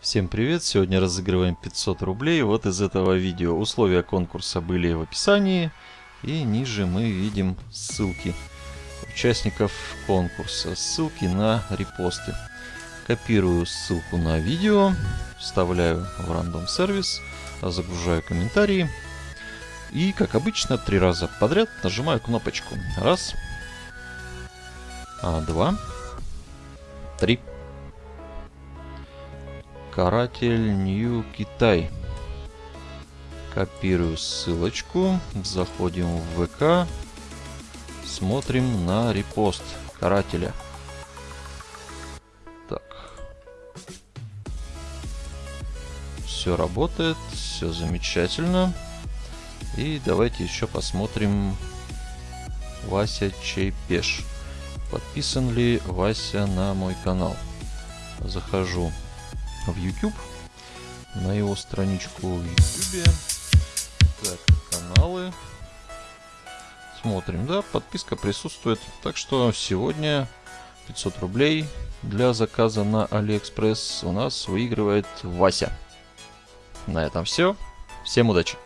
Всем привет! Сегодня разыгрываем 500 рублей вот из этого видео. Условия конкурса были в описании. И ниже мы видим ссылки участников конкурса. Ссылки на репосты. Копирую ссылку на видео, вставляю в рандом сервис, загружаю комментарии. И, как обычно, три раза подряд нажимаю кнопочку. Раз. А, два. Три. Каратель Нью Китай. Копирую ссылочку. Заходим в ВК. Смотрим на репост карателя. Так. Все работает. Все замечательно. И давайте еще посмотрим Вася Чайпеш. Подписан ли Вася на мой канал? Захожу в YouTube, на его страничку в YouTube. Так, каналы. Смотрим, да, подписка присутствует. Так что сегодня 500 рублей для заказа на Алиэкспресс у нас выигрывает Вася. На этом все. Всем удачи!